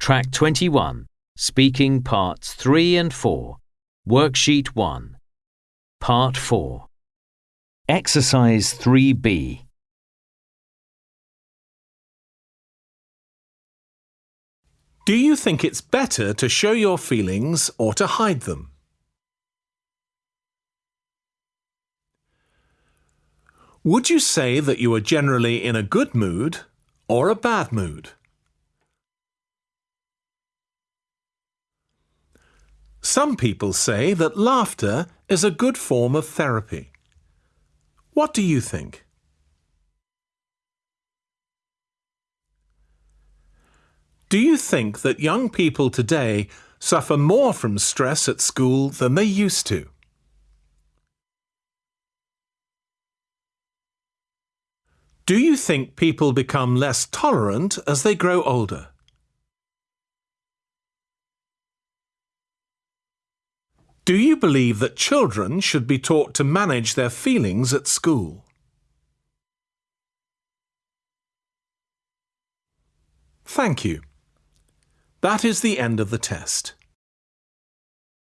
Track 21, Speaking Parts 3 and 4, Worksheet 1, Part 4. Exercise 3B. Do you think it's better to show your feelings or to hide them? Would you say that you are generally in a good mood or a bad mood? Some people say that laughter is a good form of therapy. What do you think? Do you think that young people today suffer more from stress at school than they used to? Do you think people become less tolerant as they grow older? Do you believe that children should be taught to manage their feelings at school? Thank you. That is the end of the test.